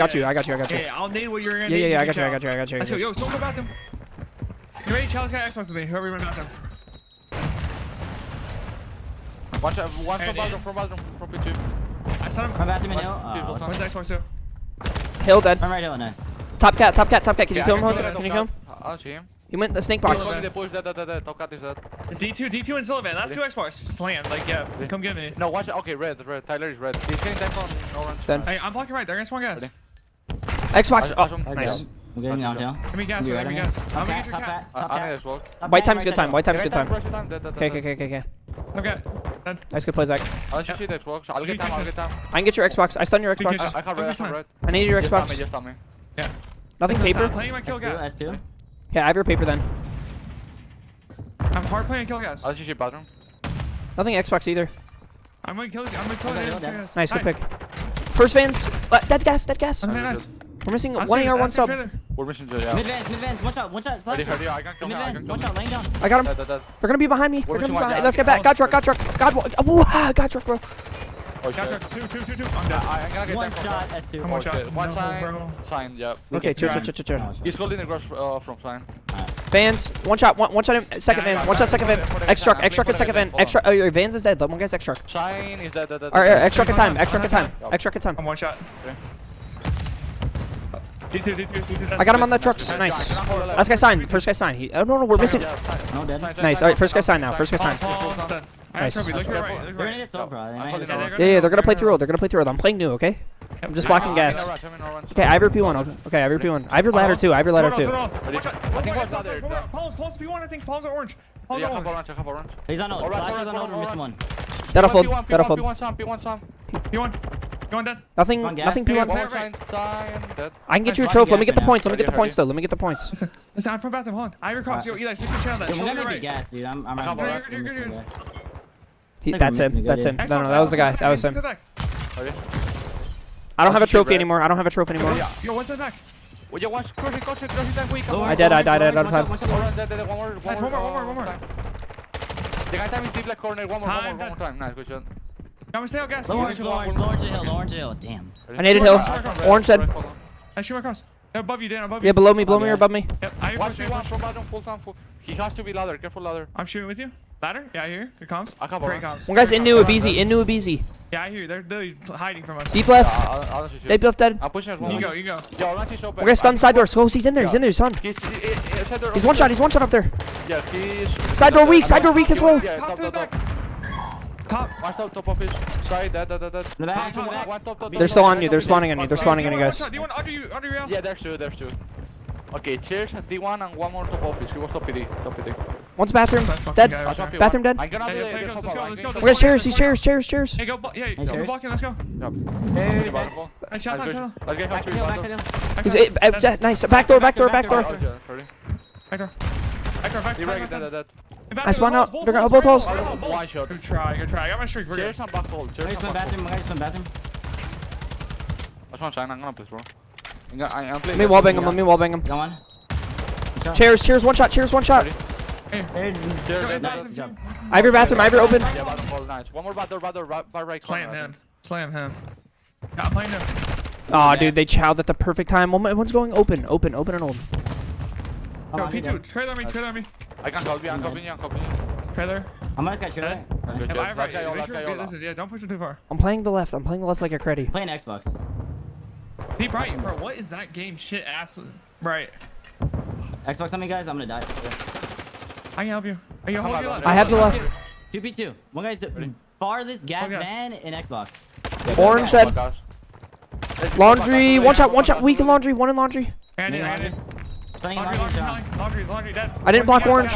Got you, I got you, I got you. Okay, I'll name what you're gonna yeah, name. Yeah, yeah, I got you, I got you, I got you. Let's go, yo, someone go them. You ready? Challenge got Xbox with me, whoever you went them. Watch out, one from bathroom, from bathroom, from B2. I saw him. I'm and hill. Oh, Where's the Xbox too? Hill dead. I'm right here, nice. Top cat, top cat, top cat. Can yeah, you kill him, Jose? Can you kill him? I'll see him. He went the snake box. D2, D2 and Sullivan. Last two Xbox. Slam, like, yeah. Come get me. No, watch it. Okay, red, red. Tyler is red. He's getting that from orange. Hey, I'm blocking right. They're gonna spawn guys. Ready? Xbox. Oh, nice. We're getting down here. Give me gas, give me gas. I'm gonna get your. I'm as well. White time's good time, white time's good time. Okay, okay, okay, okay. Okay. Nice good play, Zach. I'll shoot you the Xbox. I'll get time, I'll get time. I can get your Xbox. I stun your Xbox. I can't red, I can't red. I need your Xbox. Just on me, just on me. Yeah. Nothing paper? I'm playing my kill gas. Okay, I have your paper then. I'm hard playing kill gas. I'll shoot your bathroom. Nothing Xbox either. I'm gonna kill you. I'm gonna kill you. Nice, good pick. First vans. Uh, dead gas, dead gas. Nice. We're missing I'm one AR, one sub. Trailer. We're missing the yeah. Mid vans, mid vans, one shot, one shot. Ready, ready, I got killed. Mid vans, one shot, laying down. I got him. That, that, that. They're gonna be behind me. We're They're gonna be behind. Down. Let's get back. Got truck, Got truck, God. Oh, Whoa, God truck, bro. Oh, got truck, two, two, two, two. I'm down. I, gotta get one shot, S2. Come on, oh, shot. One sign, sign, yep. Okay, chill, chill, chill, chill. He's building across uh, from sign. Vans, one shot, one, one shot in second yeah, van, one shot second van, X truck, X truck second van, X truck. Oh, your Vans is dead. One guy's X truck. Shine is dead. Dead. All right, X truck at time, X truck at time, X truck at time. I'm one shot. I got him on that truck. Nice. Last guy signed. First guy signed. He, oh, no, no, we're missing. Nice. All right, first guy signed now. First guy signed. Nice. Yeah, yeah, they're gonna play through. old. They're gonna play through. old. I'm playing new, okay? I'm just blocking gas. Okay, I have your P1. Okay, I have your P1. I have your ladder too. I have your ladder too. Paul's, Paul's P1. I think Paul's orange. He's on ult. Flash on ult. We're missing one. That'll fold. That'll fold. P1, P1, P1. Nothing. Nothing. People. Right, right. I can get you a trophy. Let me get the points. Let me get the points though. Let me get the points. Listen, listen. I'm from bathroom. Hold on. Ivory Yo, Eli, stick your chair on. We're gonna gas, dude. I'm. He, that's him. That's him. No, no, that was the guy. That was him. I don't have a trophy anymore. I don't have a trophy anymore. Yo, one side back. Yo, that. I did, I died, I died out of. One more, one more, one more. The guy deep left corner. One more, one more, one more time. Nice, good shot. I'm gonna stay out gas. Low orange, low orange, low orange hill, orange hill. Damn. I needed hill. Orange said. I shoot my cross. Yeah, above you, Dan, above you. Yeah, below me, below me or above me. Watch me, watch from bottom, full time, full. He has to be ladder, careful ladder. I'm shooting with you. Ladder? Yeah, I hear. Here comes. I come Great comes. One guy's into new Abizi, in new Abizi. Yeah, I hear. They're, they're hiding from us. Deep left. Yeah, I'll, I'll Deep left dead. I'm pushing as well. You go, you go. Yo, I'll let you. We're gonna stun side doors. Oh, he's in there, he's in there, son. He's, he, he's, he's one shot, he's one shot up there. Yeah, he's... Side door weak, side door weak as well. Yeah, top, top, top. Top. Watch top, top of it. Sorry, dead, dead, dead, dead. The back, top, the back. One, top, top, they're still on you. They're spawning on you. They're spawning on you guys. Do you want under you, under you? Yeah, there's two, there's two. Okay, cheers, D1 and one more top office. He was top PD, top PD. One's bathroom, dead. Right bathroom dead. I'm gonna be hey, let's go, let's go. Where's chairs, he's chairs, chairs, chairs. Hey, go, yeah, hey, go blocking, let's go. Yep. Hey, hey, hey. Shot, shot, shot. Let's get back to you, back to you. Nice, back door, back door, back door. Back door, back door, back door. Nice one out. They're got both holes. One shot. Good try, good try. I got my streak. We're good. Chairs on back hole. Chairs on back hole. Guys on bathroom. Watch one, Shine. I'm gonna piss bro. I'm gonna, I'm. Let me wallbang him. Let me wallbang him. Come on. Chairs, chairs, one shot, chairs, one shot. Hey, hey, chairs. I have your bathroom, I have your open. Yeah, nice. One more bathroom, bathroom, right, right. Slam him. Slam him. Yeah, playing him. Aw, dude, they chowed at the perfect time. One's going open, open, open and open. Yo, P2, trade on me, trade on me. I can't copy, I'm copying you, I'm copying you. Trailer. I'm on this guy, shoot right? Good job. Right, don't push it too far. I'm playing the left, I'm playing the left like a creddy. Playing Xbox. Deep right, bro, what is that game shit ass? Right. Xbox on me, guys, I'm gonna die. I can help you. Are you holding your left? I have the left. 2p2. One guy's the farthest gas oh, van in Xbox. Orange dead. Oh, laundry, one shot, one shot, weak in laundry, one in laundry. Andy, Andy. Laundry, laundry, laundry, laundry, laundry, dead. I didn't block orange.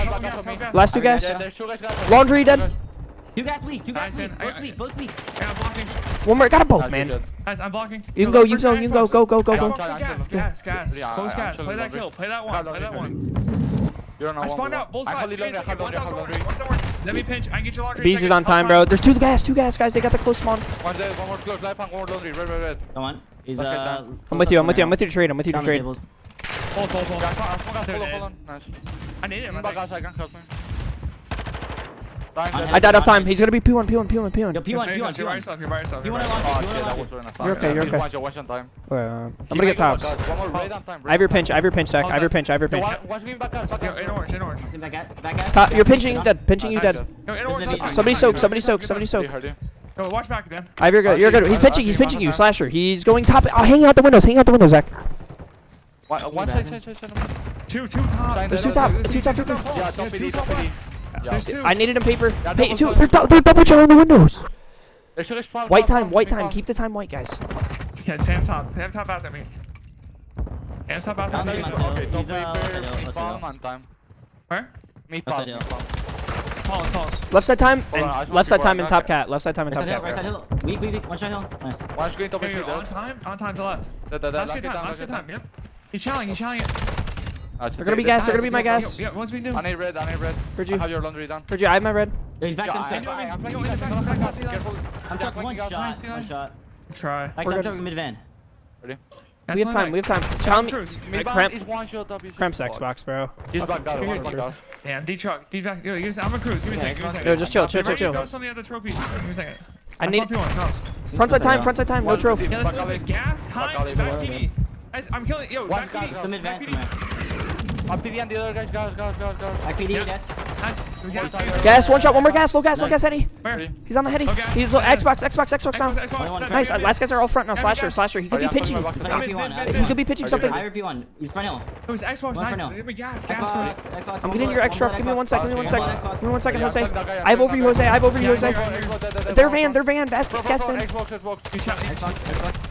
Last two guys. Laundry dead. Two guys bleed, two guys bleed, both bleed. Yeah, I'm blocking. One more, got them both, man. Guys, I'm blocking. You can go, you can go, you can go, go, go, go, go. Gas, gas, gas. Close gas, play that kill, play that one, play that one. I spawned out, both sides. Let me pinch, I can get your laundry. Bees is on time, bro. There's two gas, two gas, guys. They got the close spawn. One dead, one more close, left, one more laundry, red, red, red. Come on. He's, uh, I'm with you, I'm with you, I'm with you to trade, I'm with you to trade. Hold, hold, hold. Yeah, I can't, hold on, hold on. Nice. I need him. I guys, can't cross me. I died off time. He's gonna be P1, P1, P1, P1. Yo, P1, P1, P1. You're by yourself, you're by yourself. P1 launch, P1 You're okay, you're okay. Watch, watch uh, on time. Uh, I'm gonna get tops. I have your pinch, I have your pinch, Zach. I have your pinch, I have your pinch. Watch me back up, in orange, in orange. Top, you're pinching dead, pinching you dead. Somebody soak, somebody soak, somebody soak. No, watch back, man. I have your good, you're good. He's pinching, he's pinching you, slasher. He's going top. Oh, hang out the windows, hang out the windows, Zach. One, one side, side, side. Two, two top. There's, two top. Two top troopers. Yeah, top yeah, top top yeah. Two. I needed a paper. Yeah, hey, two. They're, they're double jumping the windows. White time, white time. Keep the time white, guys. Yeah, Sam top. Sam top out at me. Sam top out at me. Okay, don't uh, bomb on time. Where? Meat bomb. Pause, pause. Left side time and on, left side time and top cat. Left side time and top cat. Right side hill. Weak, weak, weak. One shot hill. Nice. One screen, double screen. On time, on time to left. Last good time, last good time. Yep. He's shelling, he's shelling it. They're gonna be gas, they're gonna be my gas. Yeah, what's we do? I need red, I need red. Heard you. I have your laundry done. Heard you, I have my red. He's back yeah. I, I, I'm flanking back, I'm back. Careful. One shot. Try. I'm chucking mid van. Ready? We have time, we have time. Tell me. I cramp. Cramp Xbox, bro. He's back, got him. Damn, D truck, D back. I'm a cruise. Give me a second. Give me a second. Yo, just chill, chill, chill, chill. Give me a second. I need. Front side time, front side time, no trophy. Yeah, this is gas time. Back TV. I'm killing. Yo, one back PD. Some PD. On the other guys. Guys, guys, guys, guys. Back PD, yeah. yes. Nice. Gas, one shot, one more gas, low gas, low nice. gas, heady. Where? He's on the heady. Okay. He's low, Xbox, Xbox, Xbox down. Xbox, Xbox, nice, uh, last guys are all front now. Slasher, slasher. He could be pitching. He could be pitching something. I review one. He's front hill. It was Xbox, nice. Gas, gas. I'm getting your extra. Give me one second, give me one second. Give me one second, Jose. I have over you, Jose. I have over you, Jose. Their van, their van. Gas, gas van. Xbox, Xbox.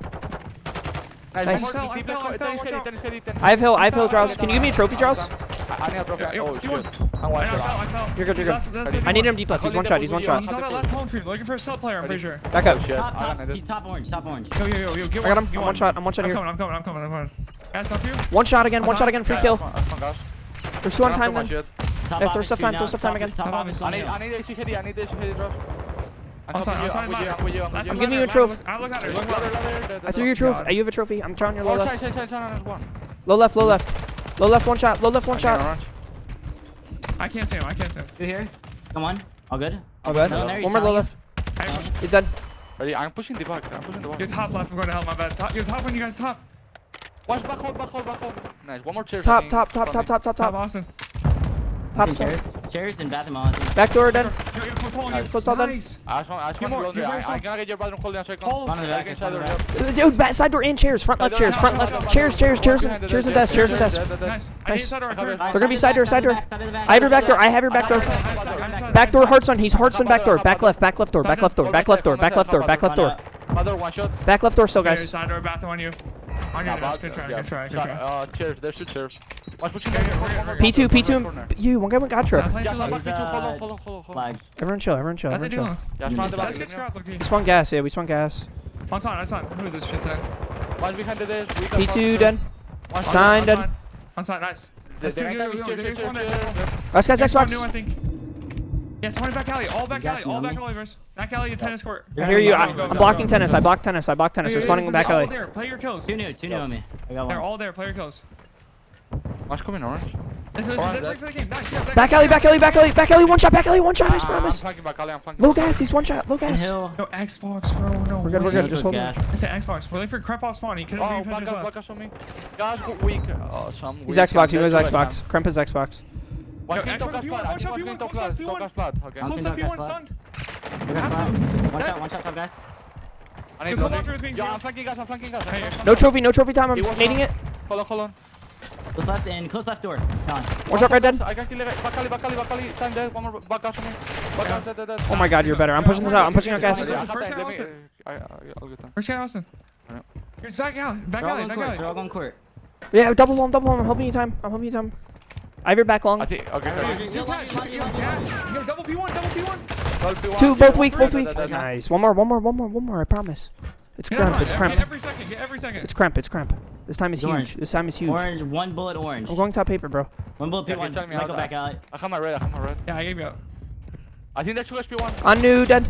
Nice. I have hill, I have hill, Drows. Can you give me a trophy, Drows? I need a trophy. Oh, shit. I'm one shot. You're good, you're good. I need him deep up. He's one shot, he's one shot. He's on that left palm tree. Looking for a sub player, I'm pretty sure. Back up. He's top orange, top orange. Yo, yo, yo, yo, get one. I got him. I'm one shot, I'm one shot here. I'm coming, I'm coming, I'm coming. Guys, stop you. One shot again, one shot again, free kill. There's two on time then. Hey, throw stuff time, throw stuff time again. I need AC KD, I need AC KD, Drows. I'm sorry, I'm sorry, I'm with I'm giving you a trophy. I look at her, look at her. I threw you a trophy. You have a trophy. I'm trying your oh, low left. Low left, low left. Low left, one shot, low left, one shot. I can't see him, I can't see him. You here? Come on. All good? All good. One more low left. He's dead. Ready? I'm pushing the back. I'm pushing the back. You're top left. I'm going to help my bad. Top, you're top when you guys top. Watch back hold, back hold, back hold. Nice. One more chair. Top, top, top, top, top, top, top. Top, awesome. Top stairs. Chairs and bathroom. Back door then. Close all, on you. Close then. I just want, I just want to get your bathroom closed down straight. Close. Uh, dude, back side door and chairs. Front left chairs. Front left. Chairs, chairs, chairs, chairs and desk. Chairs and desk. Nice. They're gonna be side door, side door. I have your back door. I have your back door. Back door, hearts on. He's hearts on back door. Back left, back left door, back left door, back left door, back left door, back left door. Other one shot. Back left door still, guys. Side door, bathroom on you. On your nose, good try, good try, good try. Uh, chairs, there's two chairs. Watch what you got. P2, P2, you, one guy went got. Yeah, P2, hold on, hold on, hold on. Everyone chill, everyone chill, everyone chill. We spawn gas, yeah, we spawn gas. On sign, on sign. Who is this shit sign? One's behind the. P2 done. Sign done. On sign, nice. Last guy's Xbox. Yeah, someone back alley. All back alley. All back alley, Merce. Back alley, tennis court. I hear you. I, am blocking tennis. I block tennis. I block tennis. Responding back alley. there. Play your kills. Two new. Two new on me. They're all there. Play your kills. Watch coming orange. Back alley, back alley, back alley, back alley, one shot, back alley, one shot, I promise. Low gas, he's one shot, low gas. No, Xbox, bro, no. We're good, we're good, just hold on. It's an Xbox, we're looking for Kremp off spawn, he couldn't oh, refinish us left. Oh, black on me. Guys, weak. Oh, so I'm weak. He's Xbox, he was Xbox. Kremp is Xbox hand. One Yo, king Xbox, top gas P1, plat. I watch think out, one P1, king top close up, gas. Top P1. gas plat. Okay. I'm Close Top up, gas P1 flat. stunned. Look at Have flat. some. One Dead. shot, one shot, top guys. I need Yo, come loading. after with me, Yo, P1. I'm flanking gas, I'm flanking gas. Hey, No trophy. No trophy time. I'm He was nading not- it. Hold on, hold on. Close left and close left door. Gone. One shot right dead. I can kill it. Back alley, back alley, back alley. Time dead. One more back gas on me. Back gas, dead, dead, dead. Oh my god, you're better. I'm pushing this out. I'm pushing out gas. First Yeah, I guy, have first time. guy, Let me- Austin. I- I- I'll get time. Where's Ken Austin? Alright. Here's back alley. Back They're all alley. on Back court. They're all alley. on court. Yeah, double him, double him. I'm helping you time. I'm helping you time. I have your back long. I think. Okay. Okay. Two cats. Yo, double P1, double P1. Twelve P1. Two, both weak, both weak. Nice. One more, one more, one more, one more. I promise. It's cramp. It's cramp. every second, get every second. It's cramp. It's cramp. This time is huge. This time is huge. Orange, one bullet orange. I'm going top paper, bro. One bullet Yeah, P1. okay, tell me Might how go back out. I have my red. I have my red. Yeah, I gave you up. I think that's two HP1. On new, dead.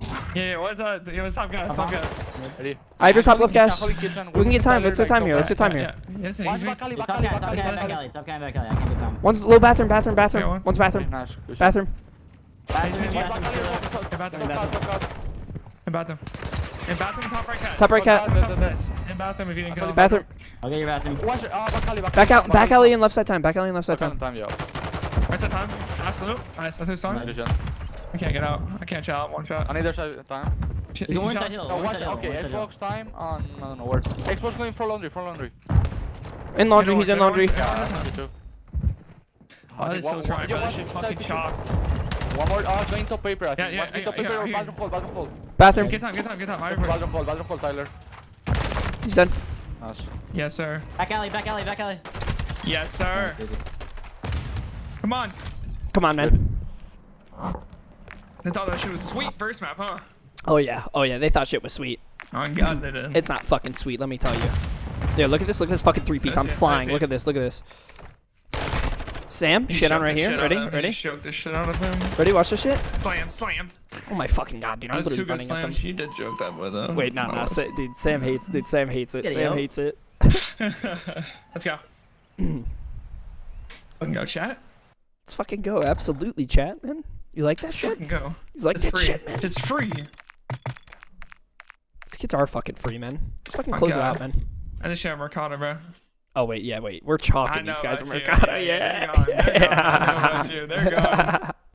Yeah, yeah, what's up? Uh, Yo, what's top guys? Top uh-huh. guys. Ready? I have your top left Holy gas. kitchen, holy kitchen. We can get time. Let's get time here. Let's get time here. back alley, back alley, back alley, back alley. I can't time. One's low bathroom, bathroom, bathroom. One's bathroom. Nice. good shot. Bathroom. Bathroom, Hey, Back bathroom, alley, bathroom. top, top, In bathroom, top, bathroom. top, top. In bathroom. Top right cat. Top right cat. Top, top, nice. In bathroom if you didn't go. Bathroom. I'll get your bathroom. Watch it. Ah, back alley, back Back alley, out. Back alley and left side time. Back alley and left side time. time, yeah. Where's that time? Absolute. Nice. That's his time. I can't get out. I can't shot. One shot. On either side time. Shit, He's you orange shot? No, watch side it. hill. Okay, orange side hill. Xbox time on I don't know where. Xbox going for laundry, for laundry. In laundry. He's in laundry. Yeah, Yeah. me too. Oh, Okay, they're still one- trying, one- yeah, This shit's fucking side shocked. One more. Oh, going top paper. I think. yeah, Watch me yeah, top yeah, paper or yeah. bathroom hold, bathroom hold. Bathroom. Get time, get time, get time. Hurry, hurry. Bathroom hold, bathroom hold, Tyler. He's dead. Nice. Yes, sir. Back alley, back alley, back alley. Yes, sir. Come on. Come on, man. They thought that shit was sweet first map, huh? Oh yeah. Oh yeah. They thought shit was sweet. Oh god, they did. It's not fucking sweet. Let me tell you. Yeah. Look at this. Look at this fucking three piece. That's I'm it, flying. Look at this. Look at this. Sam, He shit on right here. shit Ready? Ready? He choked the shit out of him. Ready? Watch this shit. Slam, slam. Oh my fucking god, dude! I'm That's two literally good running at them. slams. He did joke that with him. Wait, no, no, Sa- dude. Sam hates. Dude, Sam hates it. Get Sam yo. hates it. Let's go. Fucking go, chat. Let's fucking go. Absolutely, chat, man. You like that Let's shit? fucking go. You like It's that free. shit, man? It's free. These kids are fucking free, man. Let's fucking close it out, man. I just share Mercado, bro. Oh wait, yeah, wait. We're chalking these guys you. Mercado. Yeah, Yeah, yeah, they're gone. They're gone. I know about you. They're gone.